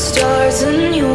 stars and you.